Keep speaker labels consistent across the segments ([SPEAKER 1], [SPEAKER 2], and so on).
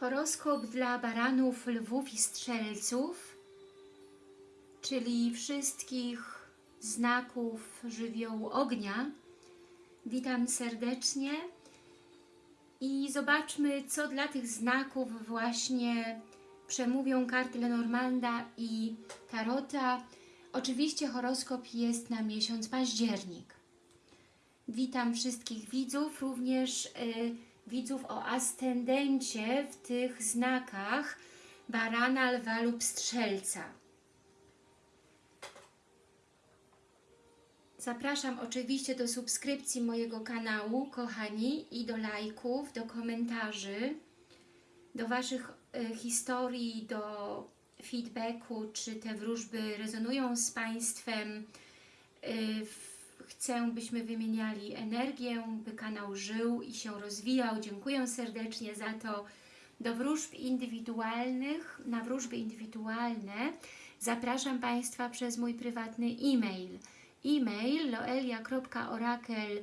[SPEAKER 1] Horoskop dla baranów, lwów i strzelców, czyli wszystkich znaków żywiołu ognia. Witam serdecznie i zobaczmy, co dla tych znaków właśnie przemówią karty Lenormanda i Tarota. Oczywiście horoskop jest na miesiąc październik. Witam wszystkich widzów, również y, widzów o ascendencie w tych znakach barana, lwa lub strzelca. Zapraszam oczywiście do subskrypcji mojego kanału, kochani, i do lajków, do komentarzy, do Waszych y, historii, do feedbacku, czy te wróżby rezonują z Państwem. Y, chcę, byśmy wymieniali energię, by kanał żył i się rozwijał. Dziękuję serdecznie za to. Do wróżb indywidualnych, na wróżby indywidualne zapraszam Państwa przez mój prywatny e-mail. E-mail loelia.orakel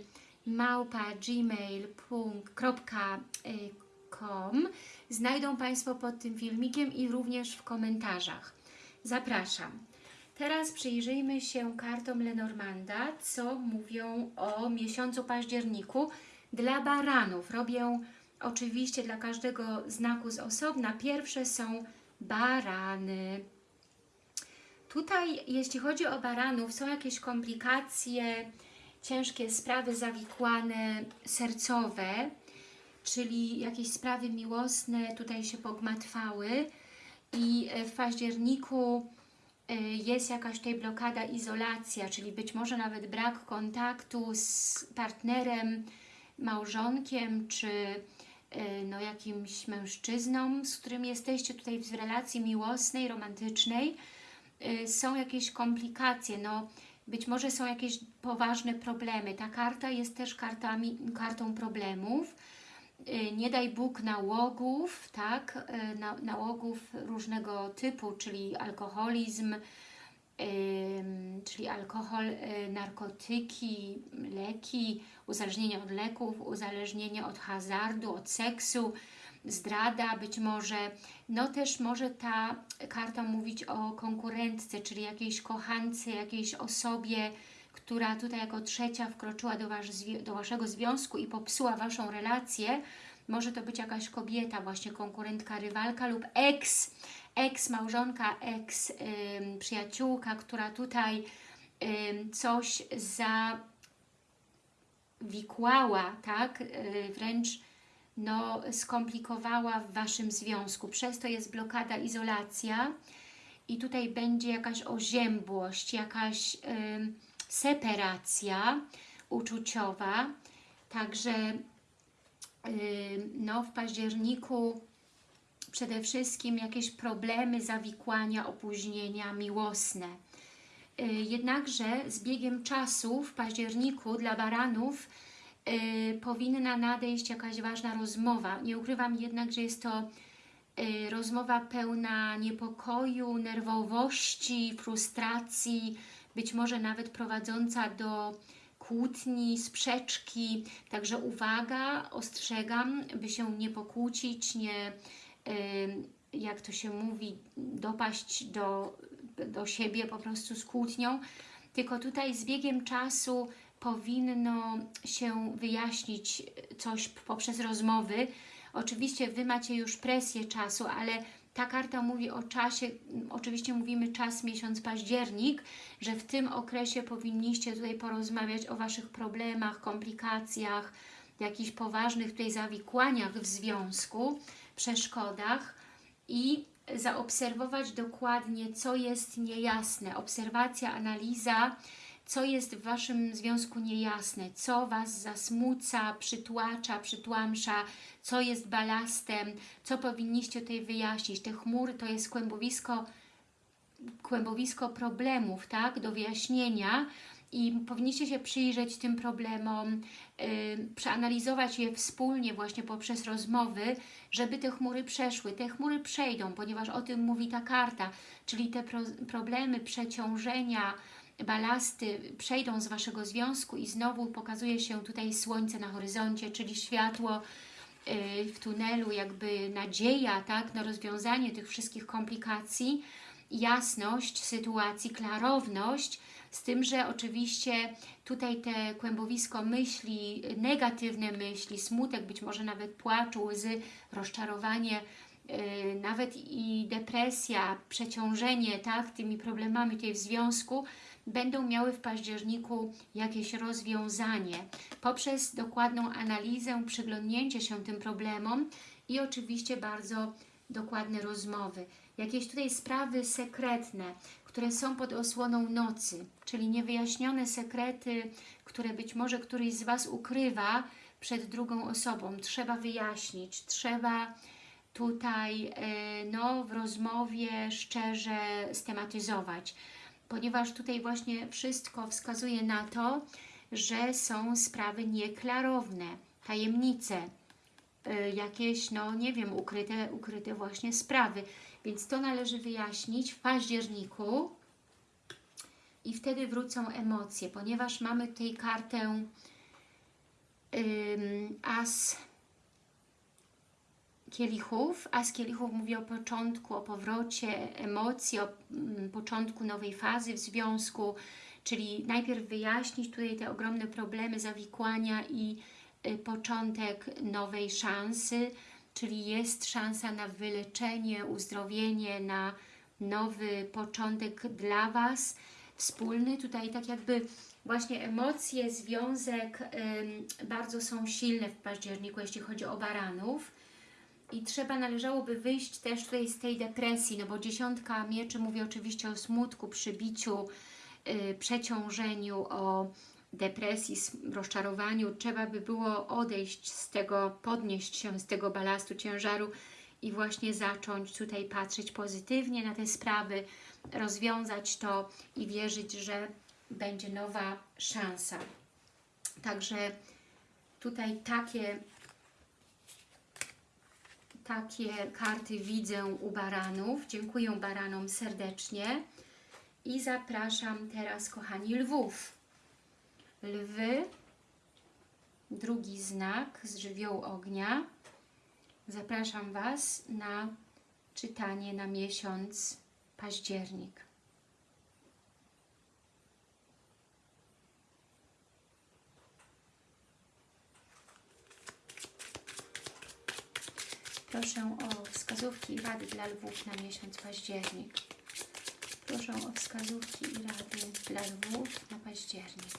[SPEAKER 1] gmail.com Znajdą Państwo pod tym filmikiem i również w komentarzach. Zapraszam. Teraz przyjrzyjmy się kartom Lenormanda, co mówią o miesiącu październiku dla baranów. Robię oczywiście dla każdego znaku z osobna. Pierwsze są barany. Tutaj, jeśli chodzi o baranów, są jakieś komplikacje, ciężkie sprawy zawikłane, sercowe, czyli jakieś sprawy miłosne tutaj się pogmatwały i w październiku jest jakaś tutaj blokada, izolacja, czyli być może nawet brak kontaktu z partnerem, małżonkiem, czy y, no, jakimś mężczyzną, z którym jesteście tutaj w relacji miłosnej, romantycznej. Y, są jakieś komplikacje, no, być może są jakieś poważne problemy. Ta karta jest też kartami, kartą problemów, Y, nie daj Bóg nałogów, tak, y, nałogów różnego typu, czyli alkoholizm, czyli alkohol, narkotyki, leki, uzależnienie od leków, uzależnienie od hazardu, od seksu, zdrada być może. No też może ta karta mówić o konkurentce, czyli jakiejś kochance, jakiejś osobie, która tutaj jako trzecia wkroczyła do, wasz, do Waszego związku i popsuła Waszą relację, może to być jakaś kobieta, właśnie konkurentka, rywalka lub ex, ex-małżonka, ex-przyjaciółka, która tutaj coś zawikłała, tak, yy, wręcz no, skomplikowała w Waszym związku. Przez to jest blokada, izolacja i tutaj będzie jakaś oziębłość, jakaś... separacja uczuciowa, także no, w październiku przede wszystkim jakieś problemy, zawikłania, opóźnienia miłosne. Jednakże z biegiem czasu w październiku dla baranów powinna nadejść jakaś ważna rozmowa. Nie ukrywam jednak, że jest to rozmowa pełna niepokoju, nerwowości, frustracji, być może nawet prowadząca do kłótni, sprzeczki. Także uwaga, ostrzegam, by się nie pokłócić, nie, jak to się mówi, dopaść do, do siebie po prostu z kłótnią. Tylko tutaj z biegiem czasu powinno się wyjaśnić coś poprzez rozmowy. Oczywiście Wy macie już presję czasu, ale ta karta mówi o czasie, oczywiście mówimy czas, miesiąc październik, że w tym okresie powinniście tutaj porozmawiać o Waszych problemach, komplikacjach, jakichś poważnych tutaj zawikłaniach w związku, przeszkodach i zaobserwować dokładnie, co jest niejasne. Obserwacja, analiza, co jest w Waszym związku niejasne, co Was zasmuca, przytłacza, przytłamsza, co jest balastem, co powinniście tutaj wyjaśnić. Te chmury to jest kłębowisko, kłębowisko problemów, tak, do wyjaśnienia i powinniście się przyjrzeć tym problemom, yy, przeanalizować je wspólnie właśnie poprzez rozmowy, żeby te chmury przeszły. Te chmury przejdą, ponieważ o tym mówi ta karta, czyli te pro problemy przeciążenia, balasty przejdą z Waszego związku i znowu pokazuje się tutaj słońce na horyzoncie, czyli światło y, w tunelu jakby nadzieja tak, na rozwiązanie tych wszystkich komplikacji, jasność sytuacji, klarowność, z tym, że oczywiście tutaj te kłębowisko myśli, negatywne myśli, smutek, być może nawet płacz, łzy, rozczarowanie, yy, nawet i depresja, przeciążenie tak, tymi problemami tutaj w związku, będą miały w październiku jakieś rozwiązanie poprzez dokładną analizę, przyglądnięcie się tym problemom i oczywiście bardzo dokładne rozmowy. Jakieś tutaj sprawy sekretne, które są pod osłoną nocy, czyli niewyjaśnione sekrety, które być może któryś z Was ukrywa przed drugą osobą. Trzeba wyjaśnić, trzeba tutaj e, no, w rozmowie szczerze stematyzować, ponieważ tutaj właśnie wszystko wskazuje na to, że są sprawy nieklarowne, tajemnice, e, jakieś, no nie wiem, ukryte, ukryte właśnie sprawy. Więc to należy wyjaśnić w październiku i wtedy wrócą emocje, ponieważ mamy tutaj kartę ym, As kielichów. As kielichów mówi o początku, o powrocie emocji, o mm, początku nowej fazy w związku, czyli najpierw wyjaśnić tutaj te ogromne problemy, zawikłania i y, początek nowej szansy, czyli jest szansa na wyleczenie, uzdrowienie, na nowy początek dla Was, wspólny. Tutaj tak jakby właśnie emocje, związek bardzo są silne w październiku, jeśli chodzi o baranów. I trzeba, należałoby wyjść też tutaj z tej depresji, no bo dziesiątka mieczy mówi oczywiście o smutku, przybiciu, yy, przeciążeniu, o depresji, rozczarowaniu, trzeba by było odejść z tego, podnieść się z tego balastu, ciężaru i właśnie zacząć tutaj patrzeć pozytywnie na te sprawy, rozwiązać to i wierzyć, że będzie nowa szansa. Także tutaj takie, takie karty widzę u baranów. Dziękuję baranom serdecznie i zapraszam teraz, kochani, lwów lwy, drugi znak z żywiołu ognia. Zapraszam Was na czytanie na miesiąc październik. Proszę o wskazówki i rady dla lwów na miesiąc październik. Proszę o wskazówki i rady dla lwów na październik.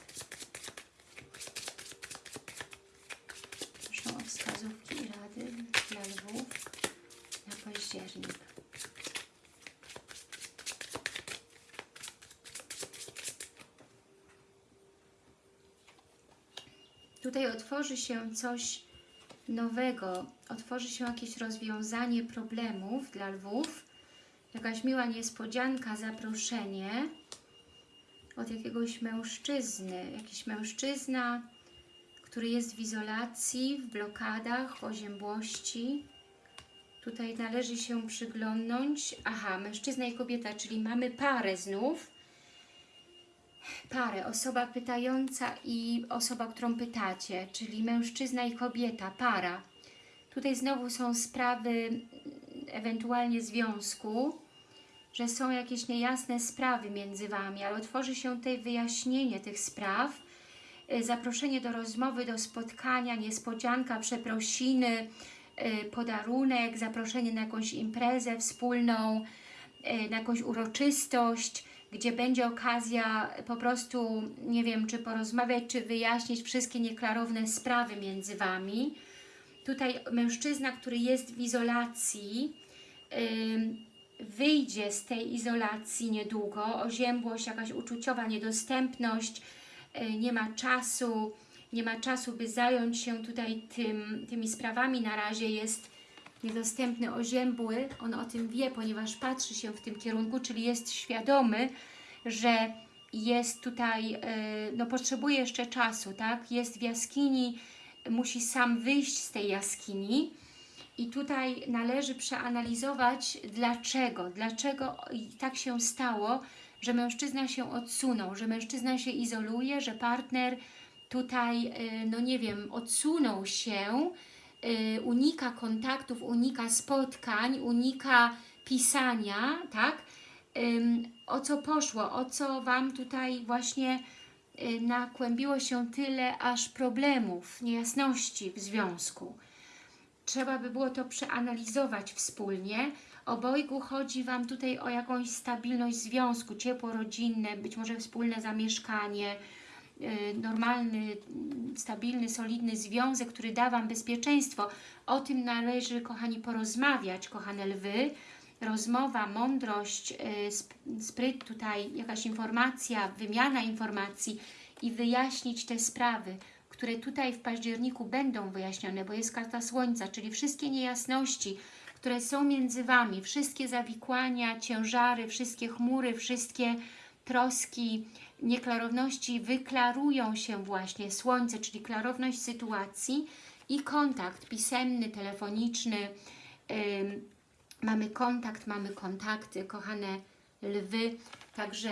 [SPEAKER 1] wskazówki i rady dla lwów na październik. Tutaj otworzy się coś nowego, otworzy się jakieś rozwiązanie problemów dla lwów, jakaś miła niespodzianka, zaproszenie od jakiegoś mężczyzny, jakiś mężczyzna, który jest w izolacji, w blokadach, w oziębłości. Tutaj należy się przyglądnąć. Aha, mężczyzna i kobieta, czyli mamy parę znów. Parę, osoba pytająca i osoba, którą pytacie, czyli mężczyzna i kobieta, para. Tutaj znowu są sprawy ewentualnie związku, że są jakieś niejasne sprawy między Wami, ale otworzy się tutaj wyjaśnienie tych spraw, Y, zaproszenie do rozmowy, do spotkania, niespodzianka, przeprosiny, y, podarunek, zaproszenie na jakąś imprezę wspólną, y, na jakąś uroczystość, gdzie będzie okazja po prostu, nie wiem, czy porozmawiać, czy wyjaśnić wszystkie nieklarowne sprawy między Wami. Tutaj mężczyzna, który jest w izolacji, wyjdzie z tej izolacji niedługo, oziębłość, jakaś uczuciowa niedostępność, E, nie ma czasu, nie ma czasu, by zająć się tutaj tym, tymi sprawami. Na razie jest niedostępny, oziębły. On o tym wie, ponieważ patrzy się w tym kierunku, czyli jest świadomy, że jest tutaj, e, no potrzebuje jeszcze czasu, tak? Jest w jaskini, musi sam wyjść z tej jaskini i tutaj należy przeanalizować dlaczego, dlaczego tak się stało, że mężczyzna się odsunął, że mężczyzna się izoluje, że partner tutaj, y, no nie wiem, odsunął się unika kontaktów, unika spotkań, unika pisania, tak? O co poszło, o co Wam tutaj właśnie y, nakłębiło się tyle aż problemów, niejasności w związku. Trzeba by było to przeanalizować wspólnie. Obojgu chodzi Wam tutaj o jakąś stabilność związku, ciepło rodzinne, być może wspólne zamieszkanie, y, normalny, mm, stabilny, solidny związek, który da Wam bezpieczeństwo. O tym należy, kochani, porozmawiać, kochane lwy. Rozmowa, mądrość, sp- spryt tutaj, jakaś informacja, wymiana informacji i wyjaśnić te sprawy, które tutaj w październiku będą wyjaśnione, bo jest karta Słońca, czyli wszystkie niejasności, które są między Wami, wszystkie zawikłania, ciężary, wszystkie chmury, wszystkie troski, nieklarowności wyklarują się właśnie. Słońce, czyli klarowność sytuacji i kontakt pisemny, telefoniczny. Mamy kontakt, mamy kontakty, kochane lwy, także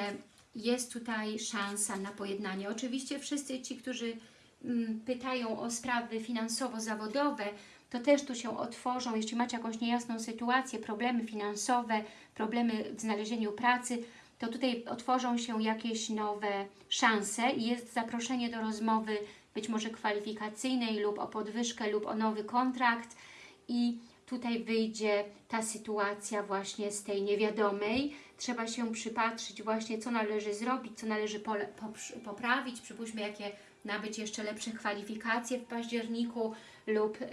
[SPEAKER 1] jest tutaj szansa na pojednanie. Oczywiście wszyscy ci, którzy mm, pytają o sprawy finansowo-zawodowe, to też tu się otworzą, jeśli macie jakąś niejasną sytuację, problemy finansowe, problemy w znalezieniu pracy, to tutaj otworzą się jakieś nowe szanse i jest zaproszenie do rozmowy być może kwalifikacyjnej lub o podwyżkę lub o nowy kontrakt i tutaj wyjdzie ta sytuacja właśnie z tej niewiadomej. Trzeba się przypatrzyć właśnie, co należy zrobić, co należy poprawić. Przypuśćmy, jakie nabyć jeszcze lepsze kwalifikacje w październiku lub y,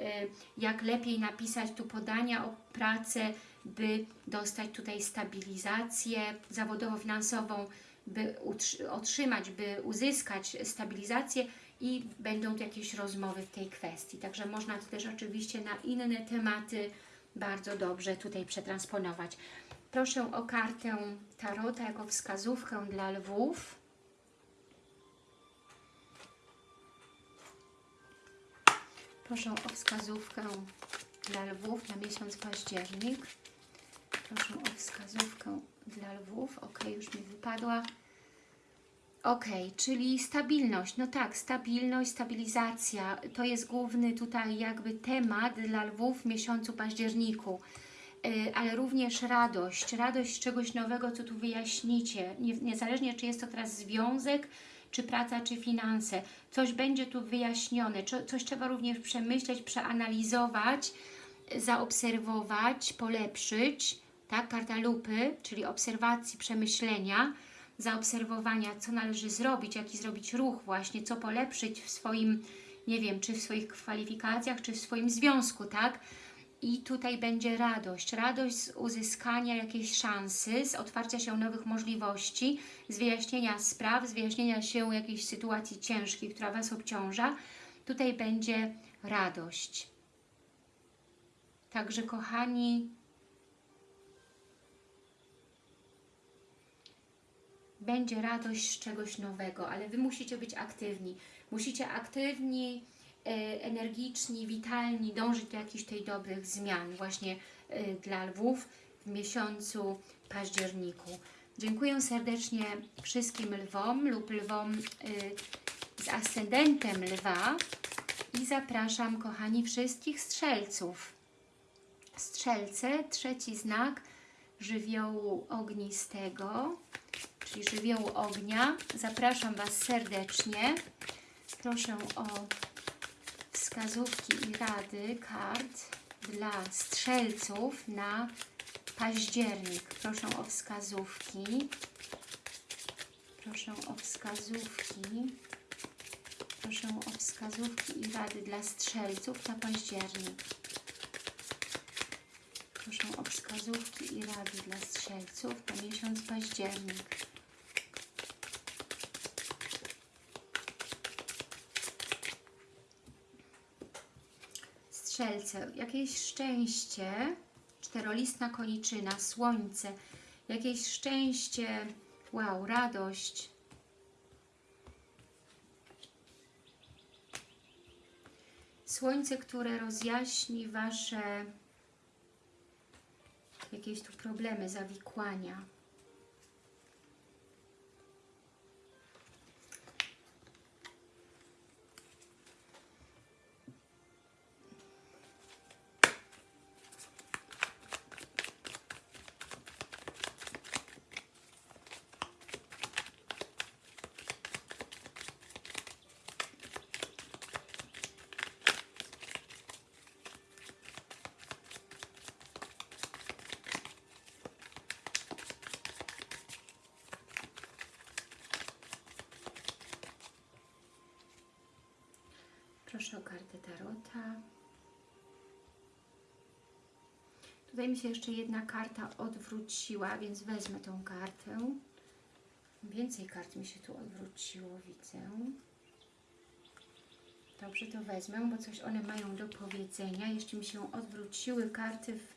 [SPEAKER 1] jak lepiej napisać tu podania o pracę, by dostać tutaj stabilizację zawodowo-finansową, by otrzymać, by uzyskać stabilizację i będą tu jakieś rozmowy w tej kwestii. Także można to też oczywiście na inne tematy bardzo dobrze tutaj przetransponować. Proszę o kartę Tarota jako wskazówkę dla lwów. Proszę o wskazówkę dla lwów na miesiąc październik. Proszę o wskazówkę dla lwów. Ok, już mi wypadła. Ok, czyli stabilność. No tak, stabilność, stabilizacja. To jest główny tutaj jakby temat dla lwów w miesiącu październiku. Yy, ale również radość. Radość czegoś nowego, co tu wyjaśnicie. Nie, niezależnie, czy jest to teraz związek, czy praca, czy finanse. Coś będzie tu wyjaśnione. Coś trzeba również przemyśleć, przeanalizować, zaobserwować, polepszyć. Tak, karta lupy, czyli obserwacji, przemyślenia zaobserwowania, co należy zrobić, jaki zrobić ruch właśnie, co polepszyć w swoim, nie wiem, czy w swoich kwalifikacjach, czy w swoim związku, tak? I tutaj będzie radość, radość z uzyskania jakiejś szansy, z otwarcia się nowych możliwości, z wyjaśnienia spraw, z wyjaśnienia się jakiejś sytuacji ciężkiej, która Was obciąża. Tutaj będzie radość. Także kochani, będzie radość z czegoś nowego, ale Wy musicie być aktywni. Musicie aktywni, e, energiczni, witalni, dążyć do jakichś tej dobrych zmian właśnie e, dla lwów w miesiącu październiku. Dziękuję serdecznie wszystkim lwom lub lwom e, z ascendentem lwa i zapraszam, kochani, wszystkich strzelców. Strzelce, trzeci znak żywiołu ognistego czyli żywiołu ognia. Zapraszam Was serdecznie. Proszę o wskazówki i rady kart dla strzelców na październik. Proszę o wskazówki. Proszę o wskazówki. Proszę o wskazówki i rady dla strzelców na październik. Proszę o wskazówki i rady dla strzelców na miesiąc październik. Strzelce, jakieś szczęście, czterolistna koniczyna, słońce, jakieś szczęście, wow, radość. Słońce, które rozjaśni Wasze jakieś tu problemy, zawikłania. Proszę o kartę Tarota. Tutaj mi się jeszcze jedna karta odwróciła, więc wezmę tą kartę. Więcej kart mi się tu odwróciło, widzę. Dobrze, to wezmę, bo coś one mają do powiedzenia. Jeszcze mi się odwróciły karty w,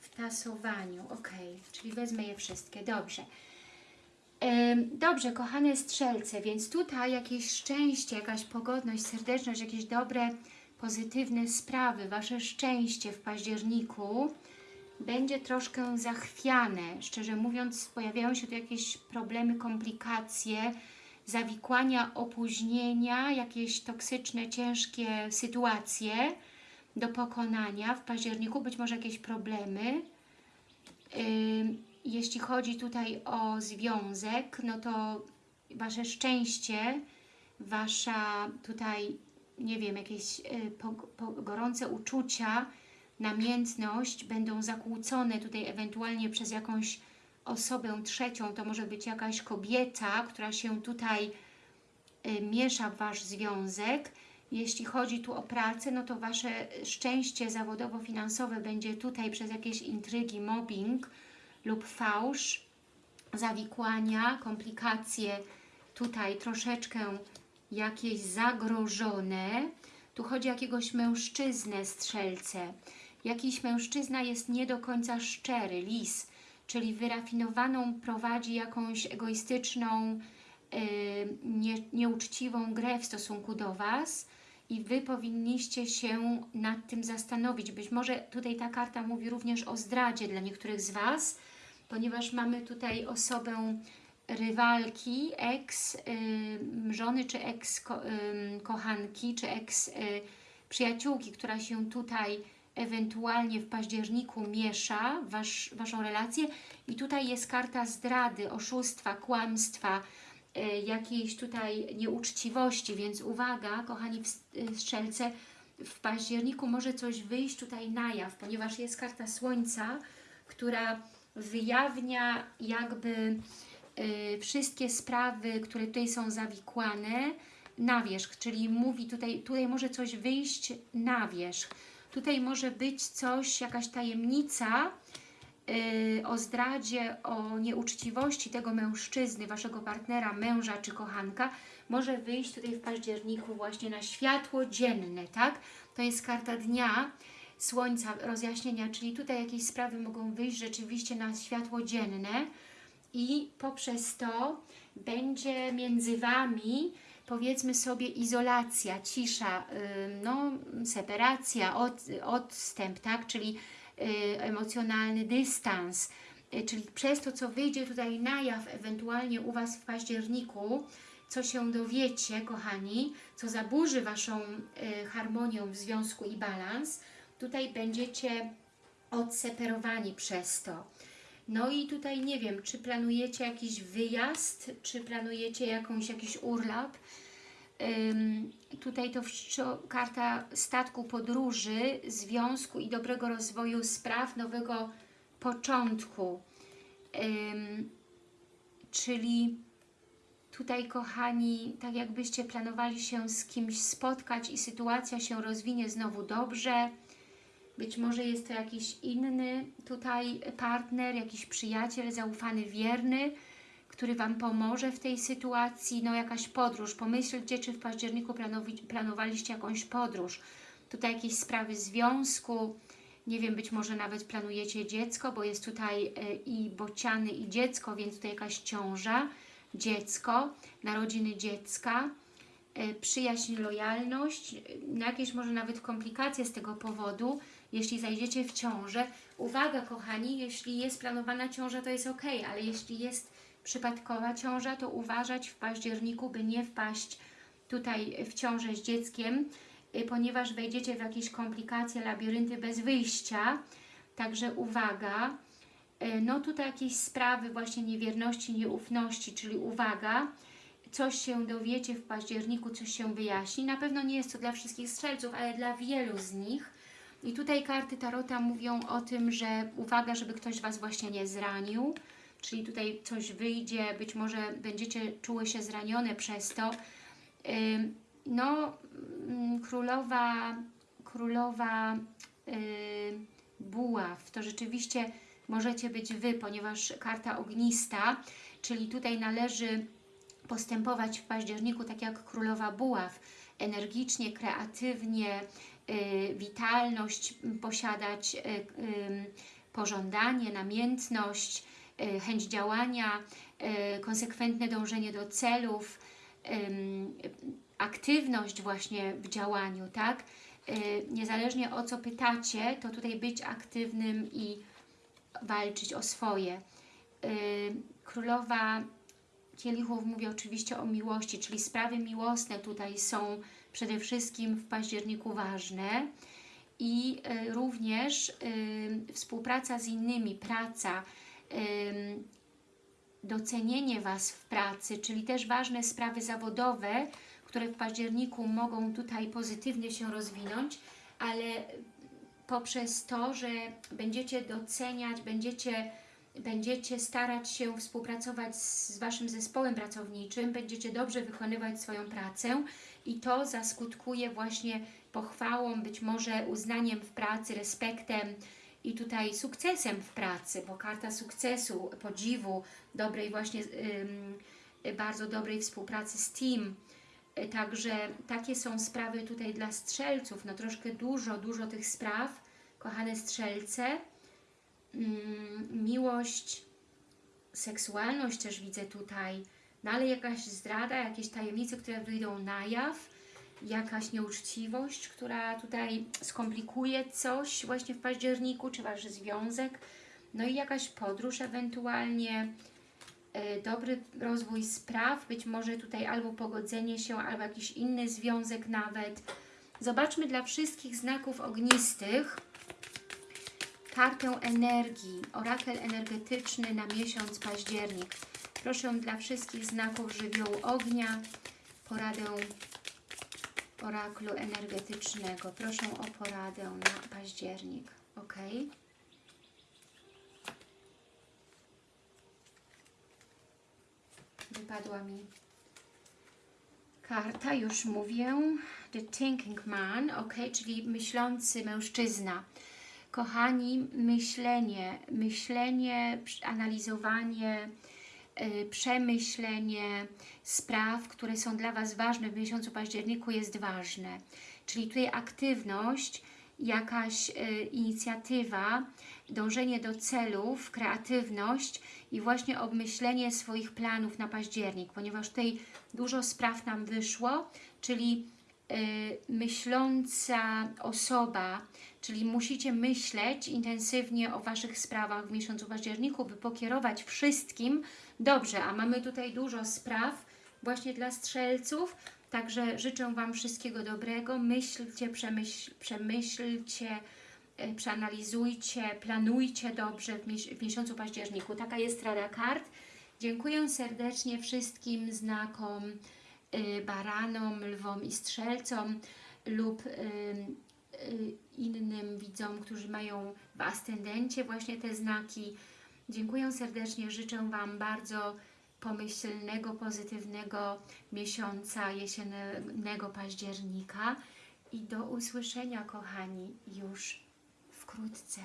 [SPEAKER 1] w tasowaniu. Ok, czyli wezmę je wszystkie. Dobrze. Dobrze, kochane strzelce, więc tutaj jakieś szczęście, jakaś pogodność, serdeczność, jakieś dobre, pozytywne sprawy, Wasze szczęście w październiku będzie troszkę zachwiane. Szczerze mówiąc, pojawiają się tu jakieś problemy, komplikacje, zawikłania, opóźnienia, jakieś toksyczne, ciężkie sytuacje do pokonania w październiku, być może jakieś problemy. Ym, Jeśli chodzi tutaj o związek, no to Wasze szczęście, Wasza tutaj, nie wiem, jakieś y, po, po, gorące uczucia, namiętność będą zakłócone tutaj ewentualnie przez jakąś osobę trzecią, to może być jakaś kobieta, która się tutaj y, miesza w Wasz związek. Jeśli chodzi tu o pracę, no to Wasze szczęście zawodowo-finansowe będzie tutaj przez jakieś intrygi, mobbing lub fałsz, zawikłania, komplikacje, tutaj troszeczkę jakieś zagrożone. Tu chodzi o jakiegoś mężczyznę, strzelce. Jakiś mężczyzna jest nie do końca szczery, lis, czyli wyrafinowaną prowadzi jakąś egoistyczną, yy, nie, nieuczciwą grę w stosunku do Was i Wy powinniście się nad tym zastanowić. Być może tutaj ta karta mówi również o zdradzie dla niektórych z Was, ponieważ mamy tutaj osobę rywalki, y, żony, czy y, kochanki, czy ex y, przyjaciółki, która się tutaj ewentualnie w październiku miesza wasz, Waszą relację. I tutaj jest karta zdrady, oszustwa, kłamstwa, y, jakiejś tutaj nieuczciwości, więc uwaga, kochani y, strzelce, w październiku może coś wyjść tutaj na jaw, ponieważ jest karta Słońca, która wyjawnia jakby y, wszystkie sprawy, które tutaj są zawikłane na wierzch, czyli mówi tutaj, tutaj może coś wyjść na wierzch. Tutaj może być coś, jakaś tajemnica y, o zdradzie, o nieuczciwości tego mężczyzny, Waszego partnera, męża czy kochanka, może wyjść tutaj w październiku właśnie na światło dzienne, tak? To jest karta dnia, słońca, rozjaśnienia, czyli tutaj jakieś sprawy mogą wyjść rzeczywiście na światło dzienne i poprzez to będzie między Wami powiedzmy sobie izolacja, cisza, no, separacja, od, odstęp, tak? czyli y, emocjonalny dystans, y, czyli przez to, co wyjdzie tutaj na jaw ewentualnie u Was w październiku, co się dowiecie, kochani, co zaburzy Waszą y, harmonię w związku i balans, tutaj będziecie odseparowani przez to. No i tutaj nie wiem, czy planujecie jakiś wyjazd, czy planujecie jakąś, jakiś urlop. Tutaj to karta statku podróży, związku i dobrego rozwoju spraw, nowego początku. Czyli tutaj, kochani, tak jakbyście planowali się z kimś spotkać i sytuacja się rozwinie znowu dobrze. Być może jest to jakiś inny tutaj partner, jakiś przyjaciel, zaufany, wierny, który Wam pomoże w tej sytuacji. No jakaś podróż. Pomyślcie, czy w październiku planowaliście jakąś podróż. Tutaj jakieś sprawy związku, nie wiem, być może nawet planujecie dziecko, bo jest tutaj e, i bociany, i dziecko, więc tutaj jakaś ciąża, dziecko, narodziny dziecka, e, przyjaźń, lojalność, e, no jakieś może nawet komplikacje z tego powodu, jeśli zajdziecie w ciążę. Uwaga, kochani, jeśli jest planowana ciąża, to jest ok, ale jeśli jest przypadkowa ciąża, to uważać w październiku, by nie wpaść tutaj w ciążę z dzieckiem, y, ponieważ wejdziecie w jakieś komplikacje, labirynty bez wyjścia. Także uwaga. Y, No tutaj jakieś sprawy właśnie niewierności, nieufności, czyli uwaga, coś się dowiecie w październiku, coś się wyjaśni. Na pewno nie jest to dla wszystkich strzelców, ale dla wielu z nich. I tutaj karty Tarota mówią o tym, że uwaga, żeby ktoś Was właśnie nie zranił, czyli tutaj coś wyjdzie, być może będziecie czuły się zranione przez to. No, mm, królowa, królowa buław, to rzeczywiście możecie być Wy, ponieważ karta ognista, czyli tutaj należy postępować w październiku tak jak królowa buław, energicznie, kreatywnie, witalność m, posiadać, y, pożądanie, namiętność, y, chęć działania, y, konsekwentne dążenie do celów, aktywność właśnie w działaniu, tak? Y, Niezależnie o co pytacie, to tutaj być aktywnym i walczyć o swoje. Y, Królowa kielichów mówi oczywiście o miłości, czyli sprawy miłosne tutaj są przede wszystkim w październiku ważne i y, również y, współpraca z innymi, praca, docenienie Was w pracy, czyli też ważne sprawy zawodowe, które w październiku mogą tutaj pozytywnie się rozwinąć, ale poprzez to, że będziecie doceniać, będziecie, będziecie starać się współpracować z Waszym zespołem pracowniczym, będziecie dobrze wykonywać swoją pracę i to zaskutkuje właśnie pochwałą, być może uznaniem w pracy, respektem i tutaj sukcesem w pracy, bo karta sukcesu, podziwu, dobrej właśnie, bardzo dobrej współpracy z team, Także takie są sprawy tutaj dla strzelców, no troszkę dużo, dużo tych spraw, kochane strzelce. Mm, miłość, seksualność też widzę tutaj, no ale jakaś zdrada, jakieś tajemnice, które wyjdą na jaw, jakaś nieuczciwość, która tutaj skomplikuje coś właśnie w październiku, czy Wasz związek, no i jakaś podróż ewentualnie, e, dobry rozwój spraw, być może tutaj albo pogodzenie się, albo jakiś inny związek nawet. Zobaczmy dla wszystkich znaków ognistych kartę energii, orakel energetyczny na miesiąc październik. Proszę dla wszystkich znaków żywiołu ognia, poradę oraklu energetycznego. Proszę o poradę na październik, ok? Wypadła mi karta, już mówię. The Thinking Man, ok, czyli myślący mężczyzna. Kochani, myślenie, myślenie, analizowanie, yy, przemyślenie spraw, które są dla Was ważne w miesiącu październiku jest ważne. Czyli tutaj aktywność, jakaś yy, inicjatywa, dążenie do celów, kreatywność i właśnie obmyślenie swoich planów na październik, ponieważ tutaj dużo spraw nam wyszło, czyli y, myśląca osoba, czyli musicie myśleć intensywnie o Waszych sprawach w miesiącu październiku, by pokierować wszystkim dobrze, a mamy tutaj dużo spraw właśnie dla strzelców, także życzę Wam wszystkiego dobrego, myślcie, przemyśl, przemyślcie, y, przeanalizujcie, planujcie dobrze w, mies w miesiącu październiku. Taka jest rada kart. Dziękuję serdecznie wszystkim znakom y, baranom, lwom i strzelcom lub y, y, innym widzom, którzy mają w ascendencie właśnie te znaki. Dziękuję serdecznie, życzę Wam bardzo pomyślnego, pozytywnego miesiąca jesiennego października i do usłyszenia, kochani, już wkrótce.